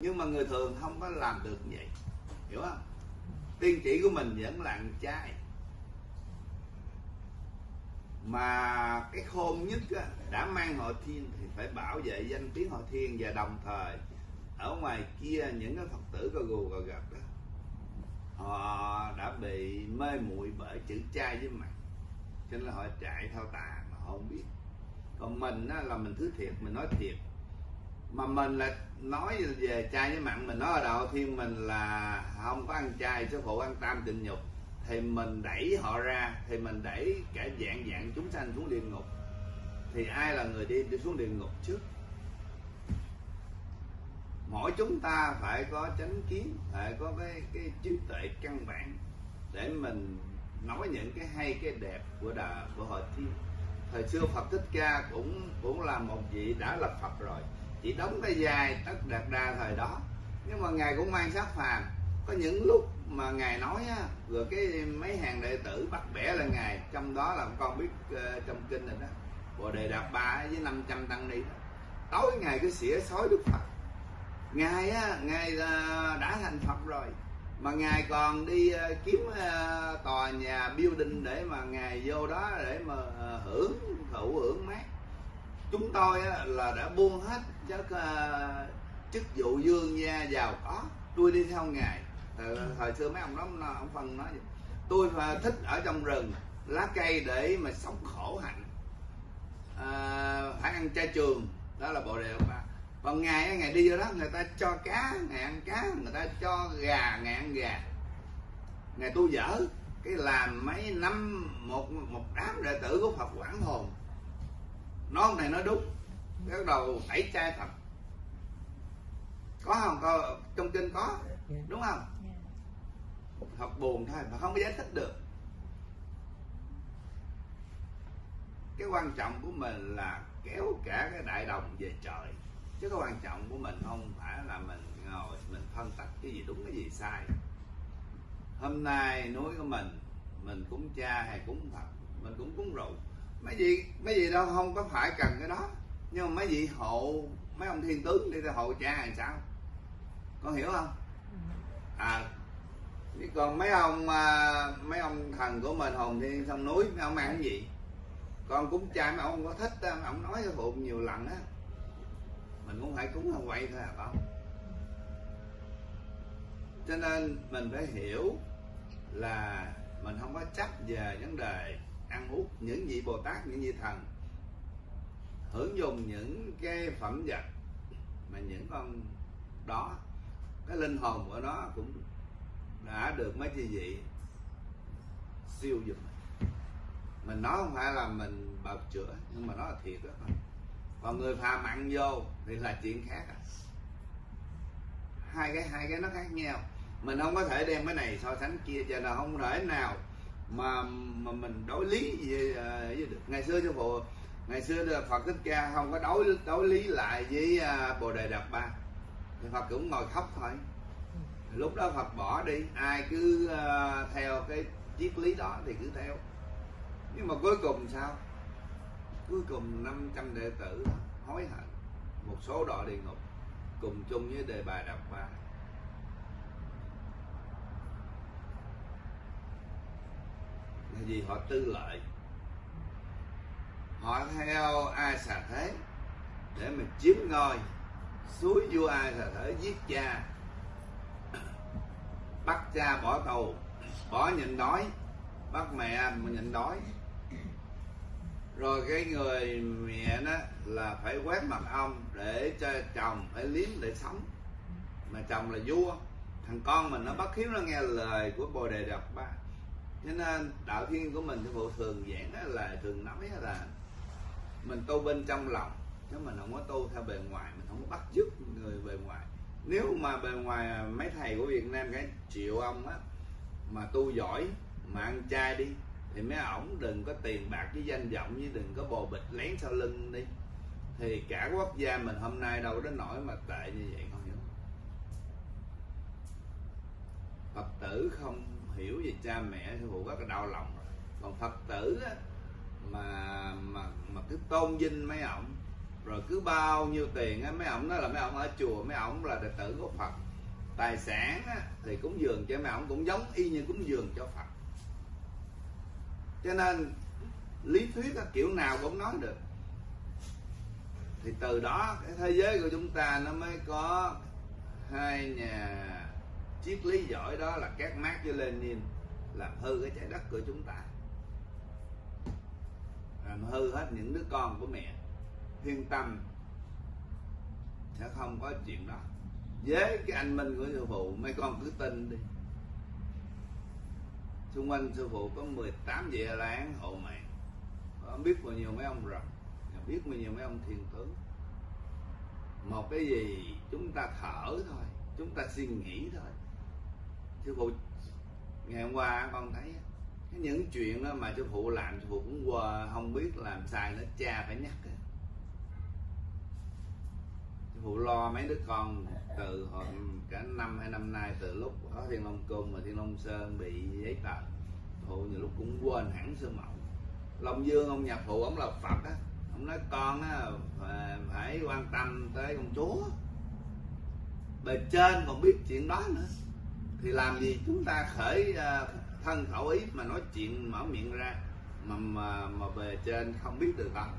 nhưng mà người thường không có làm được như vậy. Hiểu không? Tiên chỉ của mình vẫn là ăn chay mà cái khôn nhất á, đã mang họ thiên thì phải bảo vệ danh tiếng họ thiên và đồng thời ở ngoài kia những cái phật tử có gù có gật đó họ đã bị mê muội bởi chữ trai với mặt. Cho nên là họ chạy theo tà mà họ không biết. Còn mình á, là mình thứ thiệt mình nói thiệt mà mình là nói về chay với mặn mình nói ở đầu thì mình là không có ăn chay số phụ ăn tam tịnh nhục. Thì mình đẩy họ ra thì mình đẩy cả dạng dạng chúng sanh xuống địa ngục. Thì ai là người đi, đi xuống địa ngục trước? Mỗi chúng ta phải có chánh kiến phải có cái cái trí tuệ căn bản để mình nói những cái hay cái đẹp của đà của hội thiên thời xưa phật thích ca cũng cũng là một vị đã lập phật rồi chỉ đóng cái dài tất đạt đa thời đó. Nhưng mà ngài cũng mang sắc phàm. Có những lúc mà ngài nói á rồi cái mấy hàng đệ tử bắt bẻ là ngài trong đó là con biết uh, trong kinh rồi đó. Bồ đề đạt ba với 500 tăng ni đó. tối ngài cứ xỉa sói đức phật. Ngài á ngài uh, đã thành phật rồi. Mà ngài còn đi uh, kiếm uh, tòa nhà building để mà ngài vô đó để mà uh, hưởng thụ hưởng mát chúng tôi là đã buông hết các uh, ờ, chức vụ dương gia giàu có tôi đi theo ngài thời, thời xưa mấy ông đó ông, phân nói vậy. tôi ờ, thích ở trong rừng lá cây để mà sống khổ hạnh. À, phải ăn chay trường đó là bộ đề ba còn ngày ngày đi vô đó người ta cho cá ngày ăn cá người ta cho gà ngày ăn gà. Ngày tu dở cái làm mấy năm một một đám đệ tử của Phật quảng hồn nói này nói đúng. Bắt đầu tẩy chay thật. Có không? Có, trong kinh có. Đúng không? Học buồn thôi mà không có giải thích được. Cái quan trọng của mình là kéo cả cái đại đồng về trời. Chứ cái quan trọng của mình không phải là mình ngồi, mình phân tích cái gì đúng, cái gì sai. Hôm nay núi của mình mình cúng cha hay cúng phật, mình cũng cúng rượu mấy gì mấy gì đâu không có phải cần cái đó. Nhưng mà mấy vị hộ mấy ông thiên tướng đi theo hộ cha hay sao? Con hiểu không? À chứ còn mấy ông à, mấy ông thần của mình hồn thiên sông núi mấy ông ăn cái gì? Con cúng cha mấy ông không có thích mấy ông nói cho phụ nhiều lần á. Mình cũng phải cúng không quay thôi à con cho nên mình phải hiểu là mình không có chấp về vấn đề ăn uống, những vị bồ tát, những vị thần, hưởng dùng những cái phẩm vật mà những con đó, cái linh hồn của nó cũng đã được mấy chi vị siêu dùm mình nói không phải là mình bào chữa, nhưng mà nó là thiệt đó. Còn người phàm mặn vô thì là chuyện khác à. hai cái hai cái nó khác nhau. Mình không có thể đem cái này so sánh kia cho nên không thể nào mà mà mình đối lý với, à, với được. Ngày xưa cho phụ ngày xưa là Phật thích ca không có đối đối lý lại với à, bồ đề đạt ba. Thì Phật cũng ngồi khóc thôi. Lúc đó Phật bỏ đi ai cứ uh, theo cái triết lý đó thì cứ theo. Nhưng mà cuối cùng sao? Cuối cùng 500 đệ tử hối hận. Một số đọa địa ngục cùng chung với đề bài đạt ba. Là vì họ tư lợi? Họ theo ai xà thế để mà chiếm ngôi? Suối vua ai xà thế giết cha? Bắt cha bỏ tù, bỏ nhịn đói, bắt mẹ mà nhịn đói. Rồi cái người mẹ đó là phải quét mặt ông để cho chồng phải liếm để sống. Mà chồng là vua, thằng con mình nó bất hiếu nó nghe lời của bồ đề đọc ba cho nên đạo thiên của mình thì bộ thường giảng là thường nói là mình tu bên trong lòng, chứ mình không có tu theo bề ngoài, mình không có bắt chước người bề ngoài. Nếu mà bề ngoài mấy thầy của Việt Nam cái triệu ông á mà tu giỏi, mà ăn chay đi, thì mấy ổng đừng có tiền bạc với danh vọng, với đừng có bồ bịch lén sau lưng đi. Thì cả quốc gia mình hôm nay đâu đến nỗi mà tệ như vậy, không hiểu. Phật tử không hiểu về cha mẹ thì phụ rất là đau lòng rồi. Còn Phật tử á, mà mà mà cứ tôn vinh mấy ổng rồi cứ bao nhiêu tiền á mấy ông nói là mấy ông ở chùa mấy ông là đệ tử của phật. Tài sản á, thì cúng dường cho mấy ông cũng giống y như cúng dường cho phật. Cho nên lý thuyết á, kiểu nào cũng nói được. Thì từ đó cái thế giới của chúng ta nó mới có hai nhà triết lý giỏi đó là các Marx với Lenin làm hư cái trái đất của chúng ta. Làm hư hết những đứa con của mẹ. Yên tâm sẽ không có chuyện đó. Với cái anh minh của sư phụ, mấy con cứ tin đi. Xung quanh sư phụ có 18 vị la hộ mạng. Không biết bao nhiêu mấy ông rồng biết bao nhiêu mấy ông thiên tướng một cái gì chúng ta thở thôi, chúng ta suy nghĩ thôi sư phụ, ngày hôm qua con thấy những chuyện đó mà sư phụ làm sư phụ cũng qua không biết làm sai nữa, cha phải nhắc sư phụ lo mấy đứa con từ hồi cả năm hai năm nay, từ lúc có thiên long cung và thiên long sơn bị giấy tờ. Phụ nhiều lúc cũng quên hẳn sư mẫu long dương ông nhạc phụ ông là phật á, ông nói con á phải quan tâm tới công chúa. Bề trên còn biết chuyện đó nữa thì làm gì chúng ta khởi ờ, thân khẩu ý mà nói chuyện mở miệng ra mà mà mà bề trên không biết được không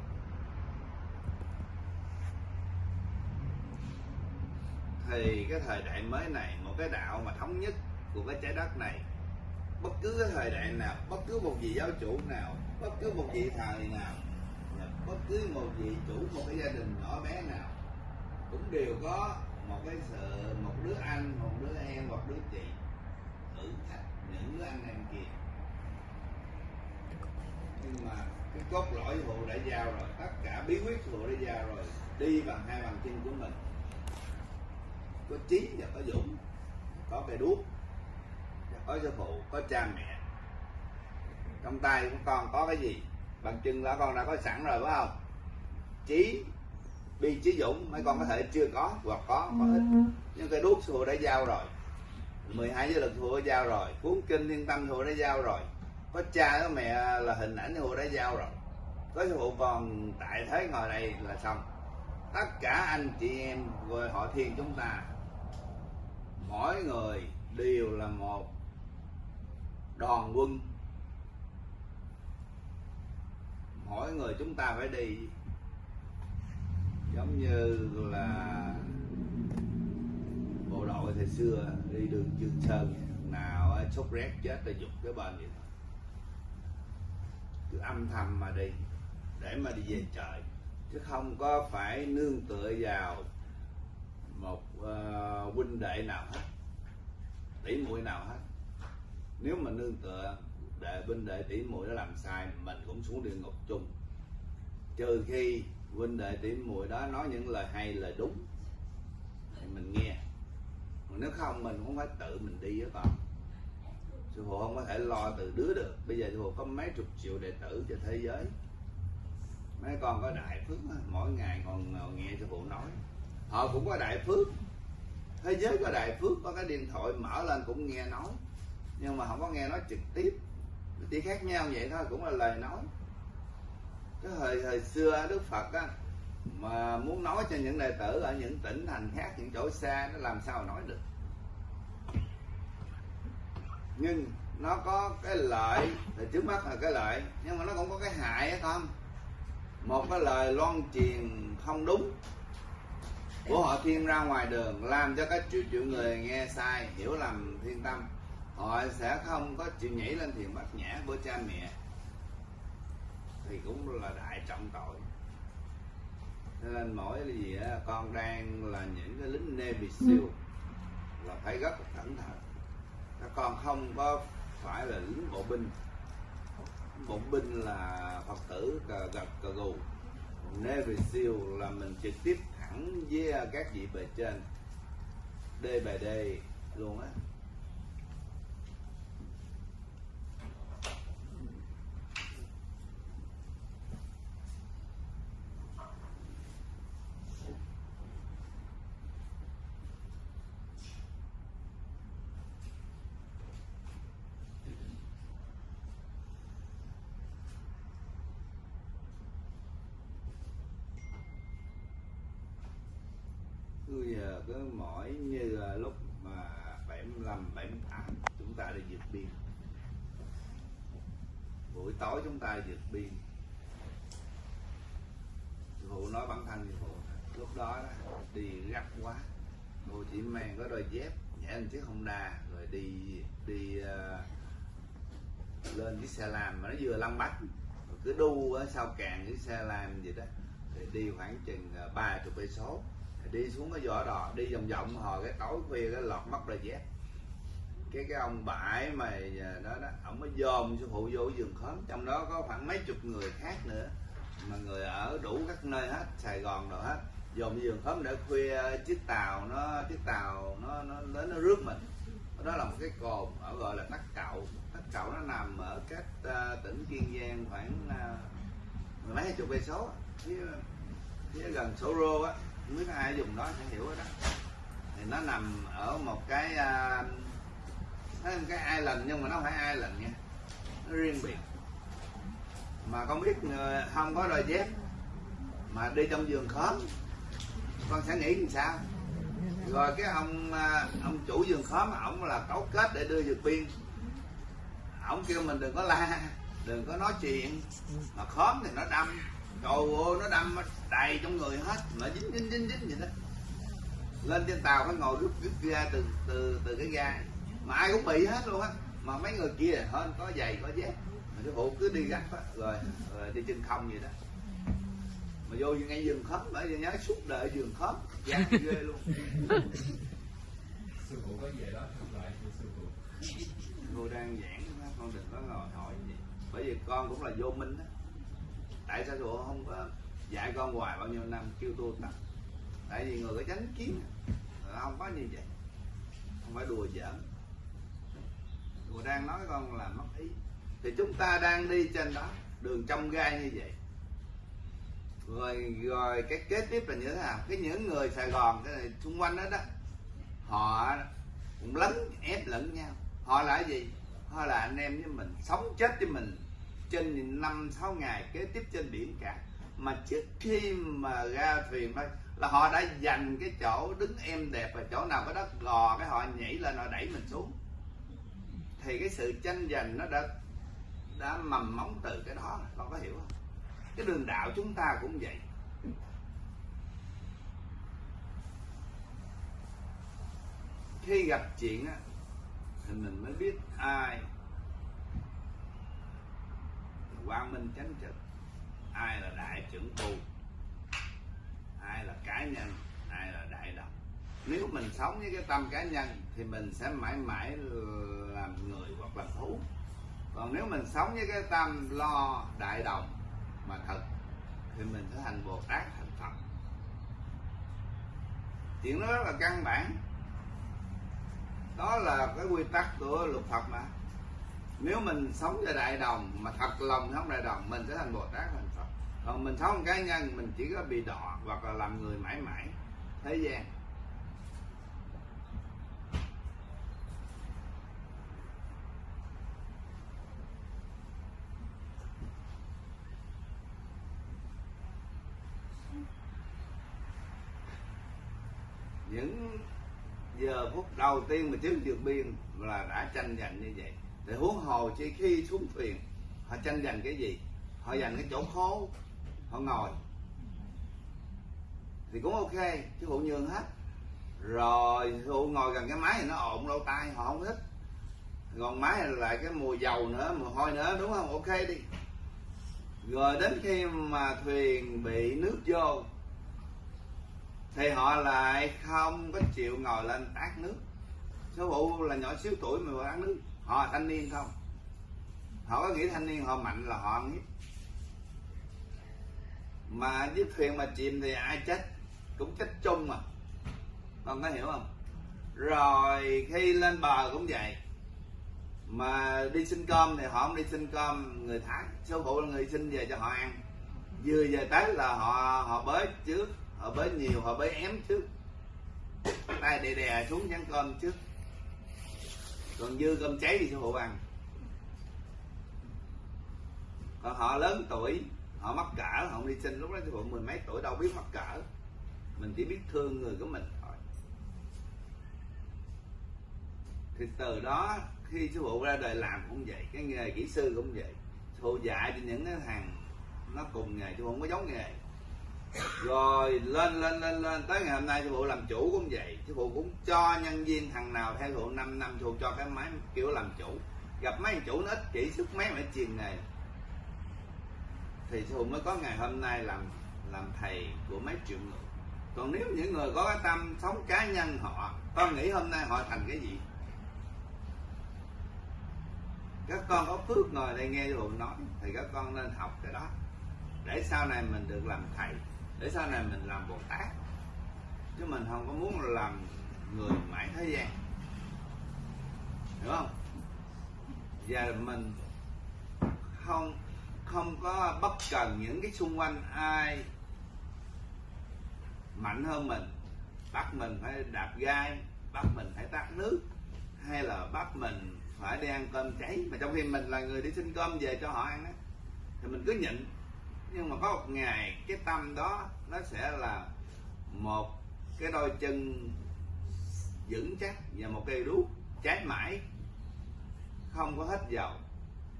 thì cái thời đại mới này, một cái đạo mà thống nhất của cái trái đất này, bất cứ cái thời đại nào, bất cứ một vị giáo chủ nào, bất cứ một vị thầy nào bất cứ một vị chủ một cái gia đình nhỏ bé nào, cũng đều có một cái sự một đứa anh, một đứa em, một đứa chị thử thách những đứa anh em kia. Nhưng mà cái cốt lõi vụ đã giao rồi, tất cả bí quyết vụ đã giao rồi, đi bằng hai bàn chân của mình. Có trí và có dũng, có cây đuốc và có sư phụ, có cha mẹ. Trong tay của con có cái gì? Bằng chân đó con đã có sẵn rồi, phải không? Trí bi trí dũng mấy con có thể chưa có hoặc có có ít. Nhưng cây đuốc sư phụ đã giao rồi. 12 giới lực sư phụ đã giao rồi. Cuốn kinh thiên tâm sư phụ đã giao rồi. Có cha có mẹ là hình ảnh sư phụ đã giao rồi. Có sư phụ còn tại thế ngồi đây là xong. Tất cả anh chị em người họ thiên chúng ta mỗi người đều là một đoàn quân. Mỗi người chúng ta phải đi giống như là bộ đội thời xưa đi đường dương sơn nào sốt rét chết là dục cái bên vậy. Thôi cứ âm thầm mà đi để mà đi về trời. Chứ không có phải nương tựa vào một uh, huynh đệ nào hết tỷ muội nào hết. Nếu mà nương tựa đệ huynh đệ tỷ muội nó làm sai mình cũng xuống địa ngục chung. Trừ khi huynh đệ tỉ muội đó nói những lời hay lời đúng, thì mình nghe. Còn nếu không, mình cũng phải tự mình đi với con. Sư phụ không có thể lo từ đứa được. Bây giờ sư phụ có mấy chục triệu đệ tử trên thế giới. Mấy con có đại phước mỗi ngày còn nghe sư phụ nói. Họ cũng có đại phước. Thế giới có đại phước, có cái điện thoại mở lên cũng nghe nói. Nhưng mà không có nghe nói trực tiếp. Chỉ khác nhau vậy thôi, cũng là lời nói cái thời thời xưa đức phật á, mà muốn nói cho những đệ tử ở những tỉnh thành khác, những chỗ xa, nó làm sao nói được? Nhưng nó có cái lợi, thì trước mắt là cái lợi, nhưng mà nó cũng có cái hại hay không một cái lời loan truyền không đúng của họ thiên ra ngoài đường, làm cho các triệu triệu người nghe sai, hiểu lầm, thiên tâm, họ sẽ không có chịu nhảy lên thiền bát nhã của cha mẹ thì cũng là đại trọng tội. Nên mỗi gì á, con đang là những cái lính Navy SEAL là phải rất là cẩn thận. Các con không có phải là lính bộ binh. Bộ binh là phật tử cờ gật cờ gù. Navy SEAL là mình trực tiếp thẳng với các vị bề trên D bài D luôn á cứ mỗi như là lúc mà 75 78 chúng ta đi vượt biên. Buổi tối chúng ta vượt biên. Phụ nói bản thân như phụ lúc đó, đó đi gấp quá. Cô chỉ mang có đôi dép nhẹ một chiếc Honda rồi đi đi uh, lên cái xe lam mà nó vừa lăn bách cứ đu ở sau càng cái xe lam gì đó. Thì đi khoảng chừng ờ, ba chục cây số đi xuống cái vỏ đò đi vòng vòng hồi cái tối khuya cái lọt mất rồi dép cái cái ông bãi mà à, đó đó ông mới dòm sư phụ vô giường khóm. Trong đó có khoảng mấy chục người khác nữa mà người ở đủ các nơi hết sài gòn rồi hết. Dòm giường khóm để khuya chiếc tàu nó chiếc tàu nó nó đến nó rước mình. Đó là một cái cồn ở gọi là tắc cậu. Tắc cậu nó nằm ở cách uh, tỉnh kiên giang khoảng uh, mười mấy chục cây số phía, phía gần sổ rô á biết ai dùng đó sẽ hiểu đó. Thì nó nằm ở một cái uh, nó một cái island nhưng mà nó không phải island nha. Nó riêng biệt. Mà con biết ờ, không có đôi dép. Mà đi trong giường khóm. Con sẽ nghĩ làm sao? Rồi cái ông à, ông chủ giường khóm ổng là cấu kết để đưa vượt biên ổng kêu mình đừng có la đừng có nói chuyện. Mà khóm thì nó đâm trời ơi nó đâm đầy trong người hết. Mà dính dính dính dính vậy đó. Lên trên tàu phải ngồi rút rút ra từ từ từ cái ga. Mà ai cũng bị hết luôn á. Mà mấy người kia hơn có giày có dép. Mà cái phụ cứ đi gắt á rồi, rồi đi chân không vậy đó. Mà vô ngay giường khóm bởi vì nhớ suốt đời giường khóm gian ghê luôn. Sư phụ có về đó thăm lại sư phụ. Cô đang giảng con đừng có ngồi hỏi gì. Bởi vì con cũng là vô minh á tại sao chùa không có dạy con hoài bao nhiêu năm, kêu tu tập? Tại vì người có chánh kiến à. ờ, không có như vậy. Không phải đùa giỡn. Chùa đang nói con là mất ý. Thì chúng ta đang đi trên đó, đường trong gai như vậy. Rồi rồi cái kế tiếp là như thế nào? Cái những người sài gòn, cái này xung quanh đó đó, họ cũng lấn, ép lẫn nhau. Họ là gì? Họ là anh em với mình, sống chết với mình trên năm, sáu ngày kế tiếp trên biển cả. Mà trước khi mà ra thuyền thôi, là họ đã dành cái chỗ đứng em đẹp và chỗ nào có đất gò cái họ nhảy lên, họ đẩy mình xuống. Thì cái sự tranh giành nó đã đã mầm móng từ cái đó con có hiểu không? Cái đường đạo chúng ta cũng vậy. Khi gặp chuyện á, thì mình mới biết ai quang minh chánh trực. Ai là đại trưởng tu? Ai là cá nhân? Ai là đại đồng nếu mình sống với cái tâm cá nhân thì mình sẽ mãi mãi làm người hoặc là thú. Còn nếu mình sống với cái tâm lo đại đồng mà thật thì mình sẽ thành bồ tát, thành phật. Chuyện đó rất là căn bản. Đó là cái quy tắc của luật phật mà nếu mình sống cho đại đồng, mà thật lòng sống đại đồng, mình sẽ thành bồ tát thành phật còn mình sống cá nhân, mình chỉ có bị đọa hoặc là làm người mãi mãi. Thế gian những giờ phút đầu tiên mà trước vượt biên là đã tranh giành như vậy để huống hồ chỉ khi xuống thuyền, họ tranh giành cái gì? Họ giành cái chỗ khố, họ ngồi. Thì cũng ok, chứ phụ nhường hết. Rồi phụ ngồi gần cái máy thì nó ộn lâu tai, họ không thích. Còn máy lại cái mùi dầu nữa, mùi hôi nữa, đúng không? Ok đi. Rồi đến khi mà thuyền bị nước vô, thì họ lại không có chịu ngồi lên tát nước. Số vụ là nhỏ xíu tuổi mà ăn nước họ thanh niên không? Họ có nghĩ thanh niên họ mạnh là họ biết? Mà chiếc thuyền mà chìm thì ai chết? Cũng chết chung mà con có hiểu không? Rồi khi lên bờ cũng vậy. Mà đi xin cơm thì họ không đi xin cơm. Người thái, số phụ là người xin về cho họ ăn. Vừa về tới là họ họ bới trước. Họ bới nhiều, họ bới ém trước. Tay đè đè xuống chén cơm trước còn dư cơm cháy thì sư phụ ăn còn họ lớn tuổi, họ mắc cỡ, họ đi sinh lúc đó sư phụ mười mấy tuổi, đâu biết mắc cỡ. Mình chỉ biết thương người của mình thôi. Thì từ đó khi sư phụ ra đời làm cũng vậy, cái nghề kỹ sư cũng vậy. Sư phụ dạy cho những cái thằng nó cùng nghề chứ không có giống nghề rồi, lên lên lên lên. Tới ngày hôm nay sư phụ làm chủ cũng vậy. Sư phụ cũng cho nhân viên thằng nào theo phụ 5 năm sư phụ cho cái máy kiểu làm chủ. Gặp mấy thằng chủ nó ích kỷ sức mấy mà truyền nghề. Thì sư phụ mới có ngày hôm nay làm làm thầy của mấy triệu người. Còn nếu những người có cái tâm sống cá nhân họ con nghĩ hôm nay họ thành cái gì? Các con có phước ngồi đây nghe sư phụ nói, thì các con nên học cái đó. Để sau này mình được làm thầy để sau này mình làm bồ tát. Chứ mình không có muốn làm người mãi thế gian. Hiểu không? Và mình không không có bất cần những cái xung quanh ai mạnh hơn mình. Bắt mình phải đạp gai, bắt mình phải tắt nước, hay là bắt mình phải đi ăn cơm cháy. Mà trong khi mình là người đi xin cơm về cho họ ăn á, thì mình cứ nhịn nhưng mà có một ngày cái tâm đó, nó sẽ là một cái đôi chân vững chắc và một cây đuốc cháy mãi. Không có hết dầu,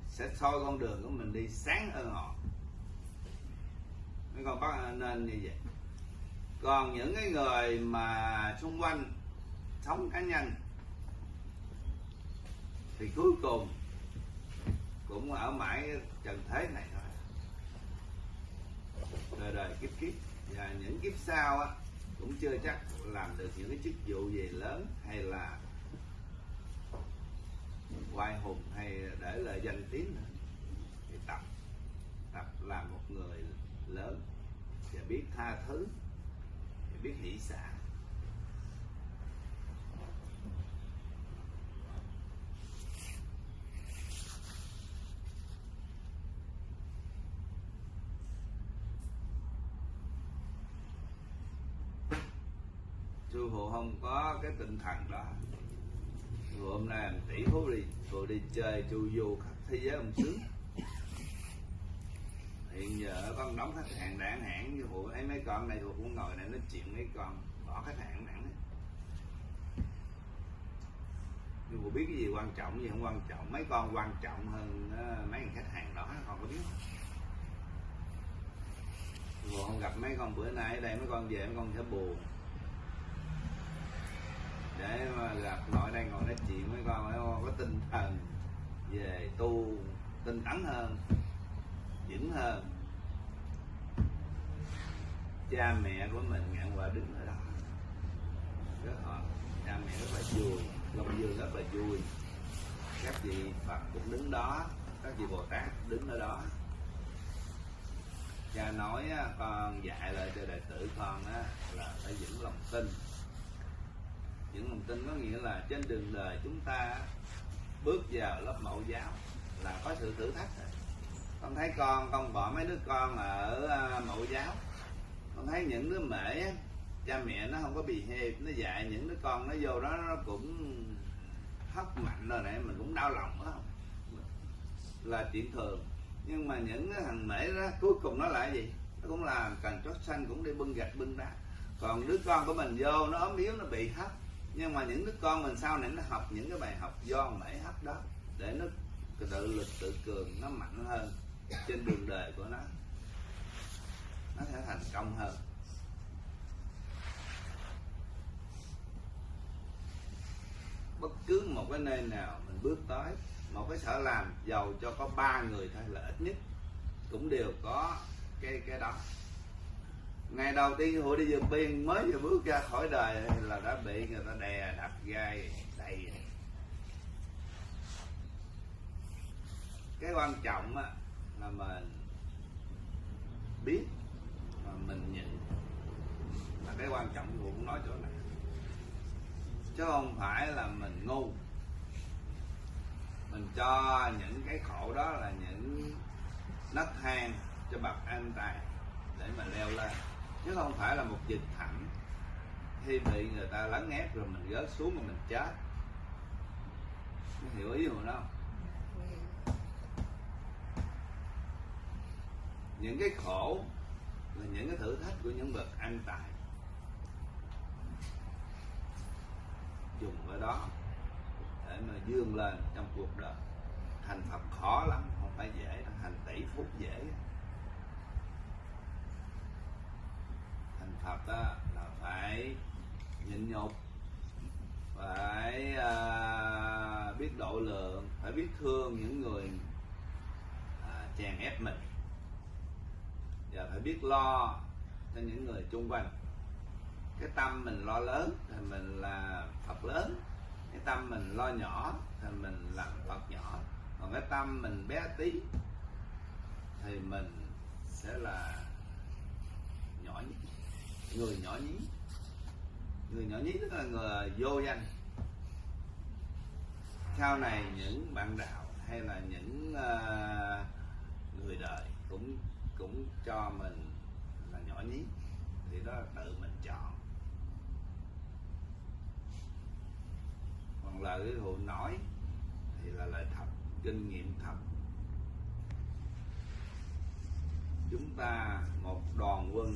sẽ soi con đường của mình đi sáng hơn họ. Mấy con bác nên như vậy. Còn những cái người mà xung quanh sống cá nhân, thì cuối cùng cũng ở mãi trần thế này thôi đời đời kiếp kiếp. Và những kiếp sau á, cũng chưa chắc làm được những cái chức vụ gì lớn hay là hoài hùng hay để lại danh tiếng nữa. Thì tập tập làm một người lớn và biết tha thứ, biết hỷ xả. Sư phụ không có cái tinh thần đó. Sư hôm nay làm tỷ phú đi sư phụ đi chơi chu du khắp thế giới ông sướng. Hiện giờ con đóng khách hàng đảng hãng như phụ ấy, mấy con này phụ cũng ngồi này nói chuyện mấy con, bỏ khách hàng đảng này. Nhưng phụ biết cái gì quan trọng gì không quan trọng, mấy con quan trọng hơn ờ, mấy thằng khách hàng đó con có biết. Không phụ không gặp mấy con bữa nay ở đây, mấy con về, mấy con sẽ buồn để mà gặp nội đang ngồi nói chuyện với con phải có tinh thần về tu tinh tấn hơn vững hơn. Cha mẹ của mình ngạn quả đứng ở đó. Rất họ cha mẹ rất là vui long dương rất là vui. Các vị phật cũng đứng đó các vị bồ tát đứng ở đó. Cha nói con dạy lại cho đệ tử con á, là phải vững lòng tin những lòng tin có nghĩa là trên đường đời chúng ta bước vào lớp mẫu giáo là có sự thử thách rồi. Con thấy con con bỏ mấy đứa con ở à, mẫu giáo. Con thấy những đứa mễ cha mẹ nó không có bị hẹp nó dạy những đứa con nó vô đó, nó cũng hất mạnh rồi này mình cũng đau lòng đó là chuyện thường. Nhưng mà những cái thằng mễ đó, cuối cùng nó là gì? Nó cũng làm, cần chót xanh cũng đi bưng gạch bưng đá. Còn đứa con của mình vô, nó ốm yếu, nó bị hấp nhưng mà những đứa con mình sau này nó học những cái bài học do mễ hấp đó, để nó tự lực tự cường nó mạnh hơn trên đường đời của nó. Nó sẽ thành công hơn. Bất cứ một cái nơi nào mình bước tới, một cái sở làm giàu cho có ba người thôi là ít nhất cũng đều có cái cái đó ngày đầu tiên hội đi vượt biên mới vừa bước ra khỏi đời là đã bị người ta đè đập gai đầy. Cái quan trọng á, là mình biết mà mình nhận là cái quan trọng tôi cũng nói chỗ này. Chứ không phải là mình ngu. Mình cho những cái khổ đó là những nấc thang cho bậc an tài để mà leo lên chứ không phải là một dịch thẳng. Khi bị người ta lấn ép rồi mình rớt xuống mà mình chết. Mình hiểu ý của nó không? Những cái khổ là những cái thử thách của những bậc anh tài dùng ở đó để mà dương lên trong cuộc đời. Thành phật khó lắm, không phải dễ đâu. Thành tỷ phút dễ thành phật đó, là phải nhịn nhục phải à, biết độ lượng phải biết thương những người à, chèn ép mình. Và phải biết lo cho những người chung quanh. Cái tâm mình lo lớn thì mình là phật lớn cái tâm mình lo nhỏ thì mình là phật nhỏ. Còn cái tâm mình bé tí thì mình sẽ là người nhỏ nhí. Người nhỏ nhí tức là người vô danh. Sau này những bạn đạo hay là những ờ, người đời cũng cũng cho mình là nhỏ nhí. Thì đó là tự mình chọn. Còn lời cái nói thì là lời thật, kinh nghiệm thật. Chúng ta một đoàn quân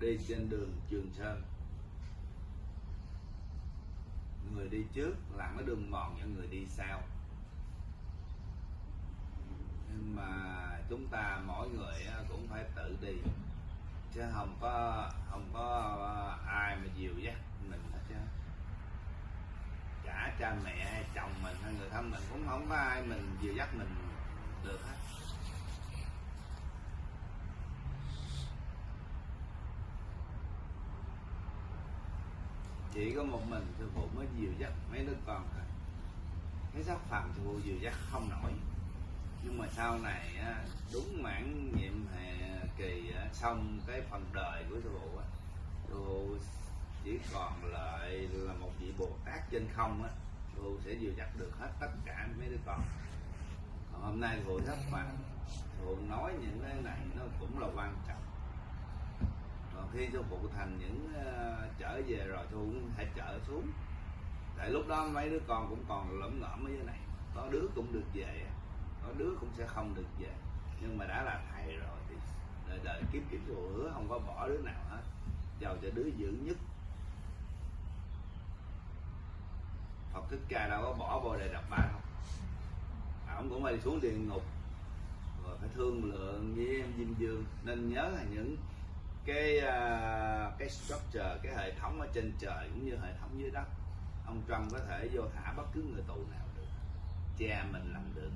đi trên đường Trường Sơn. Người đi trước làm cái đường mòn cho người đi sau. Nhưng mà chúng ta mỗi người cũng phải tự đi. Chứ không có không có à, ai mà dìu dắt mình hết chứ cả cha mẹ hay chồng mình hay người thân mình cũng không có ai mình dìu dắt mình được hết. Chỉ có một mình sư phụ mới dìu dắt mấy đứa con thôi. Cái sắc phàm sư phụ dìu dắt không nổi. Nhưng mà sau này đúng mãn nhiệm hè kỳ xong cái phần đời của sư phụ sư phụ chỉ còn lại là một vị bồ tát trên không á sư phụ sẽ dìu dắt được hết tất cả mấy đứa con. Còn hôm nay sư phụ rất phàm sư phụ nói những cái này nó cũng là quan trọng còn khi sư phụ thành những ờ, uh, trở về rồi thu phụ cũng phải trở xuống. Tại lúc đó mấy đứa con cũng còn lẫm ngõm ở dưới này. Có đứa cũng được về có đứa cũng sẽ không được về. Nhưng mà đã là thầy rồi thì đời đời kiếp kiếp sư hứa không có bỏ đứa nào hết. Giàu cho đứa dữ nhất. Phật Thích Ca đâu có bỏ vô đề đập ba không à, ông cũng phải xuống địa ngục. Rồi phải thương lượng với em Diêm Dương. Nên nhớ là những cái uh, cái structure cái hệ thống ở trên trời cũng như hệ thống dưới đất. Ông Trump có thể vô thả bất cứ người tù nào được. Cha mình làm được.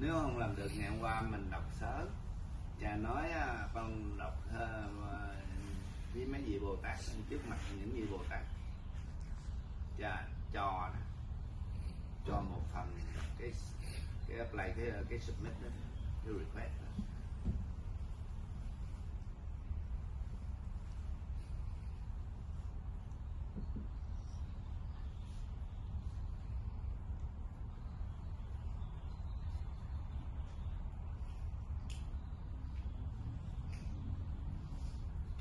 Nếu không làm được ngày hôm qua mình đọc sớ. Cha nói à, con đọc uh, với mấy vị bồ tát trước mặt những vị bồ tát. Cha cho đó. Cho một phần cái cái apply cái cái submit đó cái request đó.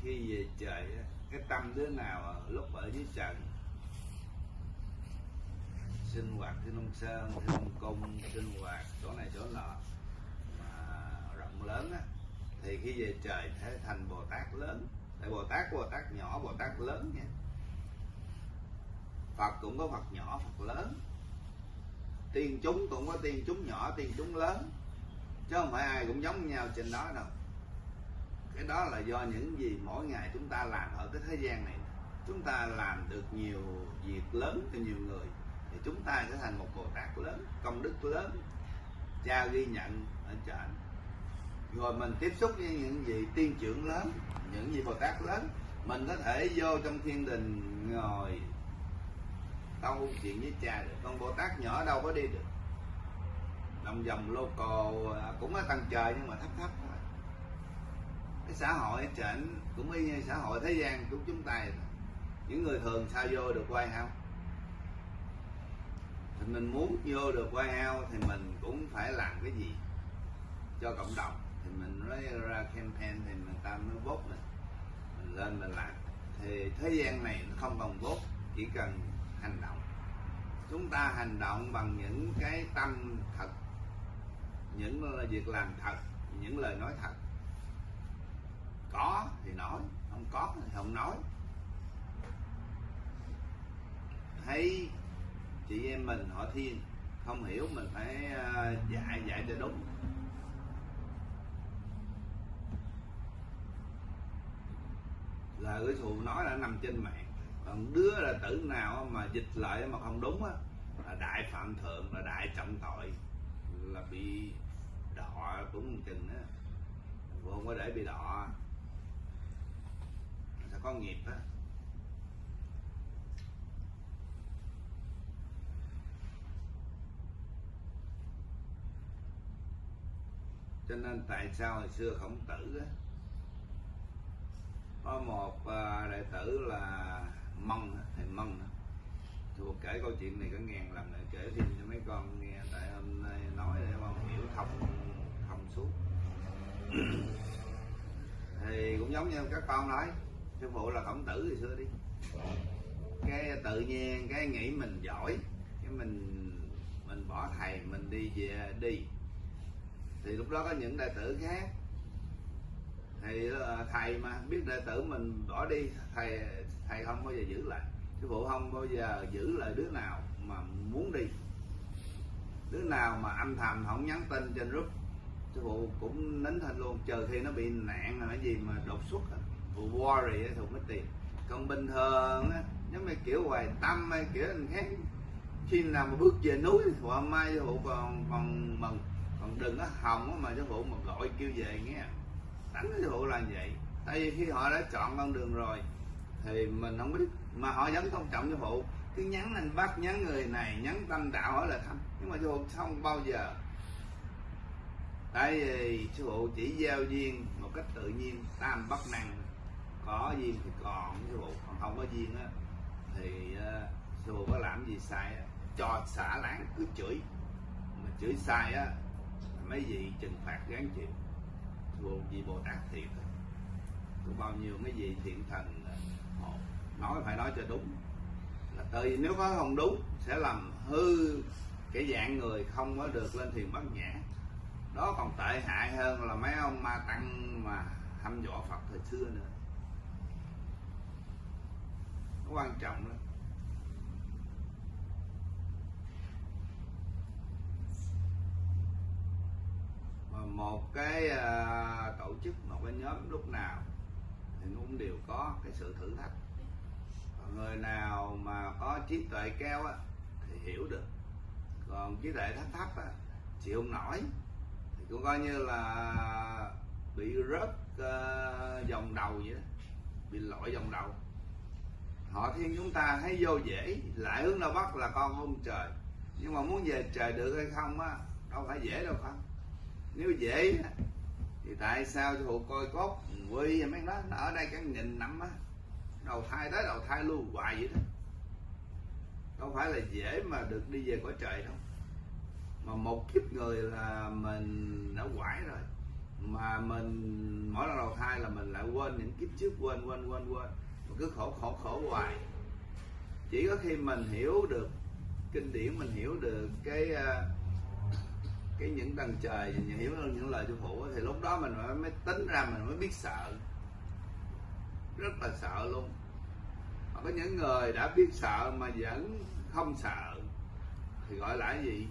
Khi về trời cái tâm đứa nào ở lúc ở dưới trần? Sinh hoạt thiên long sơn thiên long cung, sinh hoạt chỗ này chỗ nọ mà rộng lớn á, thì khi về trời thế thành bồ tát lớn. Tại bồ tát bồ tát nhỏ, bồ tát lớn nha. Phật cũng có phật nhỏ, phật lớn. Tiên chúng cũng có tiên chúng nhỏ, tiên chúng lớn. Chứ không phải ai cũng giống nhau trên đó đâu cái đó là do những gì mỗi ngày chúng ta làm ở cái thế gian này. Chúng ta làm được nhiều việc lớn cho nhiều người thì chúng ta sẽ thành một bồ tát lớn công đức lớn. Cha ghi nhận ở trên. Rồi mình tiếp xúc với những vị tiên trưởng lớn những vị bồ tát lớn mình có thể vô trong thiên đình ngồi tâu chuyện với cha được. Con bồ tát nhỏ đâu có đi được. Lòng vòng lô à, cũng ở tầng trời nhưng mà thấp thấp cái xã hội trển cũng y như xã hội thế gian của chúng ta những người thường sao vô được quay không thì mình muốn vô được quay house thì mình cũng phải làm cái gì cho cộng đồng? Thì mình nói ra campaign thì người ta mới vote mình. Mình lên mình làm. Thì thế gian này nó không còn vote, chỉ cần hành động. Chúng ta hành động bằng những cái tâm thật, những việc làm thật, những lời nói thật có thì nói, không có thì không nói. Thấy chị em mình họ thiên không hiểu mình phải ờ, dạy dạy cho đúng. Lời cái thù nói là nằm trên mạng, còn đứa là tử nào mà dịch lại mà không đúng á, là đại phạm thượng, là đại trọng tội, là bị đọ cũng chừng á. Không có để bị đọ sẽ có nghiệp á. Cho nên tại sao hồi xưa khổng tử á, có một à, đệ tử là mông thầy mông thuộc kể câu chuyện này có ngàn lần rồi, kể thêm cho mấy con nghe, tại hôm nay nói để con hiểu thông thông suốt. Thì cũng giống như các con nói sư phụ là khổng tử thì xưa đi. Cái tự nhiên, cái nghĩ mình giỏi, cái mình mình bỏ thầy, mình đi về, đi. Thì lúc đó có những đệ tử khác. Thì ờ, thầy mà biết đệ tử mình bỏ đi, thầy thầy không bao giờ giữ lại. Sư phụ không bao giờ giữ lại đứa nào mà muốn đi. Đứa nào mà âm thầm không nhắn tin trên group sư phụ cũng nín thanh luôn. Chờ khi nó bị nạn là cái gì mà đột xuất worry á, thì mất tiền. Còn bình thường á nếu như kiểu hoài tâm hay kiểu anh khác. Khi nào mà bước về núi thì phụ hôm mai sư phụ còn còn mừng. Còn đừng có hồng mà sư phụ mà gọi kêu về nghe. Đánh sư phụ là vậy. Tại vì khi họ đã chọn con đường rồi thì mình không biết. Mà họ vẫn tôn trọng sư phụ cứ nhắn anh bắt nhắn người này nhắn tâm đạo hỏi là thăm. Nhưng mà sư phụ không bao giờ. Tại vì sư phụ chỉ giao duyên một cách tự nhiên tam bất năng có duyên thì còn sư phụ còn không có duyên á thì uh, sư phụ có làm gì sai á cho xả láng cứ chửi. Mà chửi sai á mấy vị trừng phạt gán chịu. Sư phụ vì bồ tát thiệt cũng bao nhiêu mấy vị thiện thần ờ, họ nói phải nói cho đúng. Là tại vì nếu có không đúng sẽ làm hư cái dạng người không có được lên thiền bát nhã. Đó còn tệ hại hơn là mấy ông ma tăng mà hăm dọa phật thời xưa nữa nó quan trọng lắm mà một cái uh, tổ chức một cái nhóm lúc nào thì nó cũng đều có cái sự thử thách. Còn người nào mà có trí tuệ cao á thì hiểu được. Còn trí tuệ thấp thấp á chịu không nổi thì cũng coi như là bị rớt uh, vòng đầu vậy đó bị lỗi vòng đầu họ thiên chúng ta thấy vô dễ, lại hướng đâu bắc là con ông trời. Nhưng mà muốn về trời được hay không á, đâu phải dễ đâu không nếu dễ thì tại sao sư coi cốt quy mấy đó, nó ở đây cái nghìn năm á, đầu thai tới đầu thai luôn hoài vậy đó. Đâu phải là dễ mà được đi về cõi trời đâu. Mà một kiếp người là mình đã quải rồi. Mà mình, mỗi lần đầu thai là mình lại quên những kiếp trước, quên quên quên quên cứ khổ khổ khổ hoài. Chỉ có khi mình hiểu được kinh điển mình hiểu được cái à, cái những tầng trời mình hiểu được những lời sư phụ thì lúc đó mình mới, mới tính ra mình mới biết sợ. Rất là sợ luôn. Mà có những người đã biết sợ mà vẫn không sợ thì gọi là cái gì?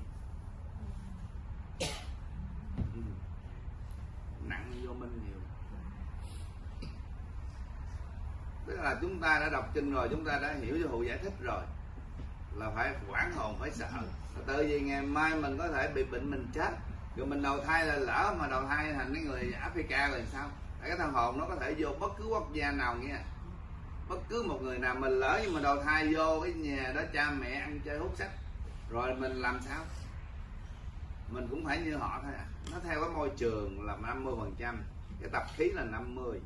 Ừ. Nặng vô minh nhiều. Tức là chúng ta đã đọc kinh rồi, chúng ta đã hiểu cho hội giải thích rồi. Là phải quản hồn, phải sợ. Tự vì ngày mai mình có thể bị bệnh mình chết. Rồi mình đầu thai là lỡ mà đầu thai thành cái người Africa là sao? Tại cái thằng hồn nó có thể vô bất cứ quốc gia nào nghe. Bất cứ một người nào mình lỡ nhưng mà đầu thai vô cái nhà đó cha mẹ ăn chơi hút sách, rồi mình làm sao? Mình cũng phải như họ thôi à. nó theo cái môi trường là 50 phần trăm, cái tập khí là 50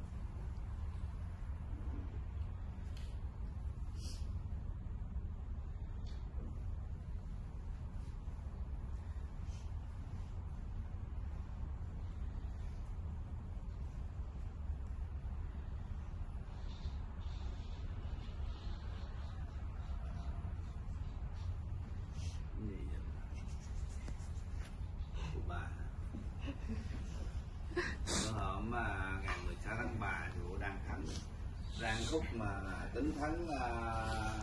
gì vậy? của bà bữa hôm mà ngày 16 tháng 3 thì bộ đang thắng đang khúc mà tính thắng à, uh,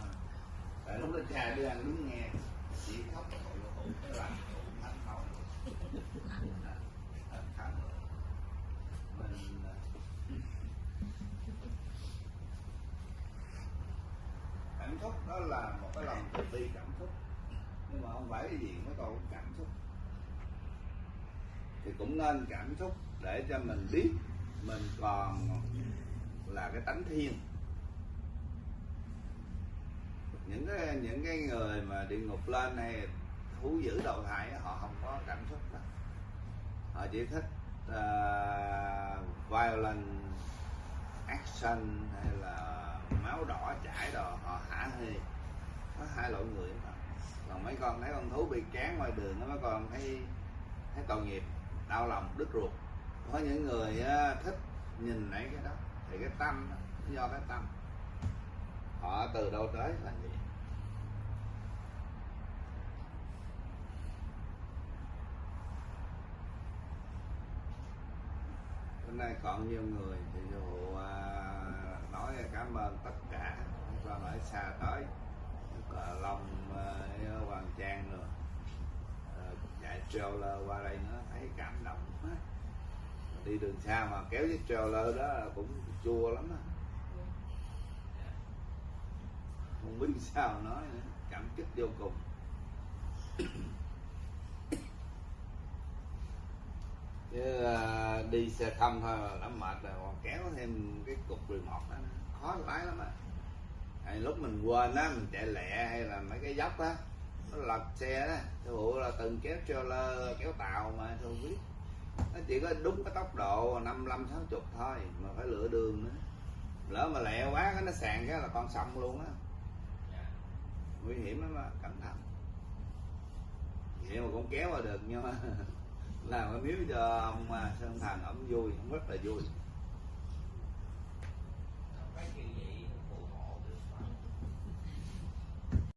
tại lúc đó cha đưa ăn đứng nghe. Chỉ khóc. Khổ khổ cái làm thánh không cảm xúc đó là một cái lòng từ bi cảm xúc. Nhưng mà không phải cái gì mới còn cảm xúc. Thì cũng nên cảm xúc để cho mình biết mình còn là cái tánh thiên những cái những cái người mà địa ngục lên hay thú dữ đầu thai họ không có cảm xúc đó họ chỉ thích à, uh, violent action hay là máu đỏ chảy đồ họ hả hê có hai loại người đó còn mấy con thấy con thú bị cán ngoài đường nó mấy con thấy thấy tội nghiệp đau lòng đứt ruột. Có những người thích nhìn thấy cái đó thì cái tâm đó, do cái tâm. Họ từ đâu tới là gì hôm nay còn nhiều người thì dụ à, nói cảm ơn tất cả. Và ở xa tới lòng Long, à, Hoàng Trang rồi. À, chạy trailer qua đây nó thấy cảm động quá. Đi đường xa mà kéo chiếc trailer đó cũng chua lắm á. Không biết sao nói nữa cảm kích vô cùng. Chứ à, đi xe không thôi là đã mệt rồi, còn kéo thêm cái cục remote đó, khó lái lắm á. Hay lúc mình quên á, mình chạy lẹ hay là mấy cái dốc á, nó lật xe đó thí dụ là từng kéo trailer, kéo tàu mà tôi không biết nó chỉ có đúng cái tốc độ 55 60 thôi, mà phải lựa đường nữa. Lỡ mà lẹ quá, cái nó sàn cái là con sông luôn á. Nguy hiểm lắm á, cẩn thận. Vậy mà cũng kéo vào được nhưng mà làm cái miếu cho ông à, Sơn Thành ông vui ông rất là vui.